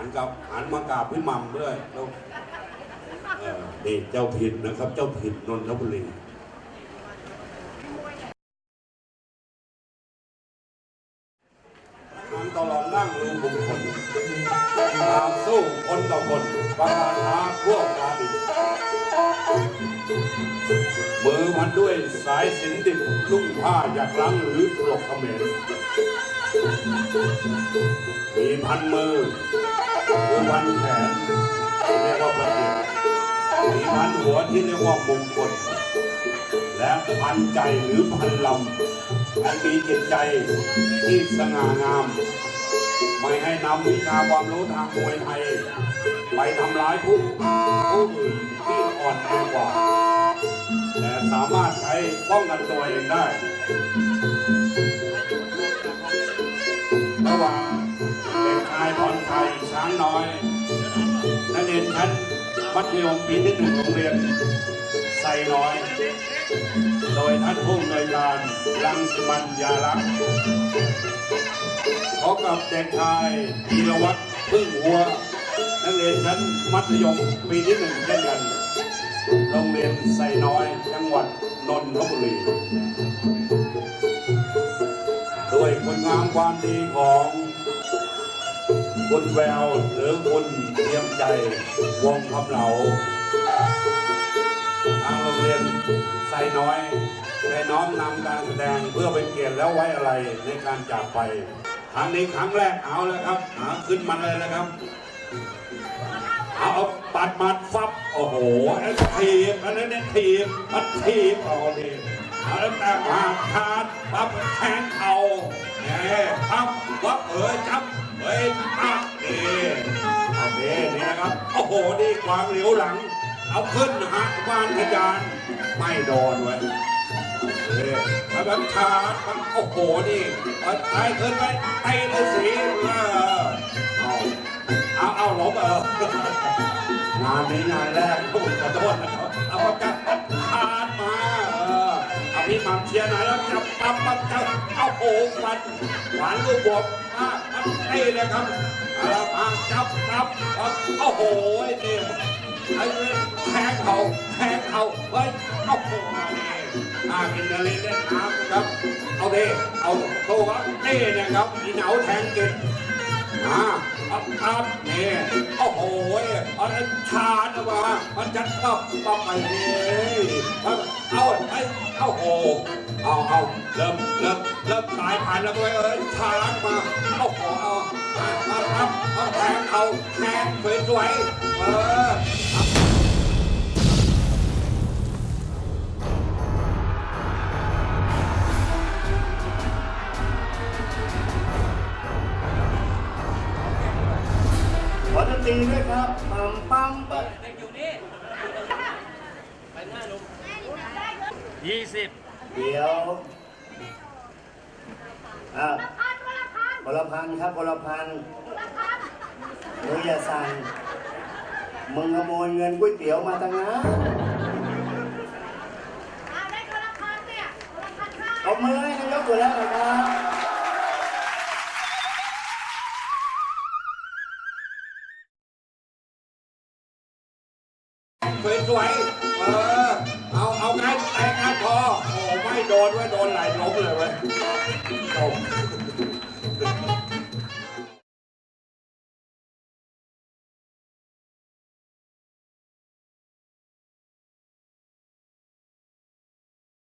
หันกับหันมากราบพี่หมัมด้วยแล้วเออนี่เจ้าถิ่นนะครับ เจ้าถิ่นนนทบุรีทางตลอดนั่งรูบุคคลตามสู้คนต่อคนประกาศหาพวกกาดิมือมันด้วยสายสินดิบลุ่งผ้าอยากลังหรือตลกเขมร มีพันมือคือพันแขนที่เรียกว่าพระเกียมีพันหัวที่เรียกว่ามงคลและพันใจหรือพันลำอันมีจิตใจที่สง่างาม ไม่ให้นำวิชาความรู้ทางมวยไทย ไปทำร้ายผู้ผู้อื่นที่อ่อนแอกว่า แต่สามารถใช้ป้องกันตัวเองได้ มัธยมปีที่หนึ่งโรงเรียนไซน้อย โดยท่านผู้อำนวยการรังสมันยาลักษ์พบกับเด็กชายธีรวัตรพึ่งหัว นักเรียนชั้นมัธยมปีที่หนึ่งเช่นกัน โรงเรียนไซน้อย จังหวัดนนทบุรีด้วยคุณงามความดีของ คุณแววหรือคุณเตรียมใจวงคำเหลาทางโรงเรียนไซน้อยได้น้อมนำการแสดงเพื่อเป็นเกียรติและไว้อะไรในการจากไปครั้งนี้ครั้งแรกเอาแล้วครับหาขึ้นมาเลยนะครับเอาปัดมัดฟับโอ้โหไอ้ทีบอันนั้นเนี่ยทีบอันทีบเอาดิเอาแล้วแต่มาทานปั๊บแทงเข่า ควางเหลียวหลัง เอาขึ้นหักบ้านทะยานไม่โดนเว้ยเอ้ยแล้วแบบชาร์จมันโอ้โหนี่เอาไปขึ้นไปไอ้ฤาษีเอาเอาเอาหลบเอองานนี้งานแรกขอโทษนะครับเอาประจับคานมาเออเอาพี่มัมเชียร์หน่อยแล้วจับปั๊บปั๊บจับเอาโอ้ฟันหวานลูกบวบมาทั บไอ้เลยครับเอามาจับครับเอาโอ้โหเนี่ยไอ้แทงเขาแทงเขาเฮ้ยโอ้โหมาเป็นอะไรเล่นน้ำครับ เอาเด้เอาโตครับเด้นะครับอีเหนาแทงเก่งอ่า อับอับเนี่ยโอ้โหอันชาญนะวะมันจะตับตับไปเลยเอาไอ้เอาโหเอาเอาเริ่มเริ่มเริ่มสายผ่านแล้วไปเอ้ยชาดมาโอ้โหเอาเอาครับเอาแทงเอาแทงสวยๆเออ ขอดนตรีด้วยครับปั๊มปั๊มปั๊มยี่สิบเดี๋ยวอ่าพลพันธ์ครับพลพันธ์มึงอย่าสั่งมึงขโมยเงินก๋วยเตี๋ยวมาตั้งนะเอามือให้นายกอยู่แล้วนะครับ สวยๆเออ เอาเอาไงแตงงานพอโอ้ไม่โดนเว้ยโดนไหลล้มเลยเว้ยจบ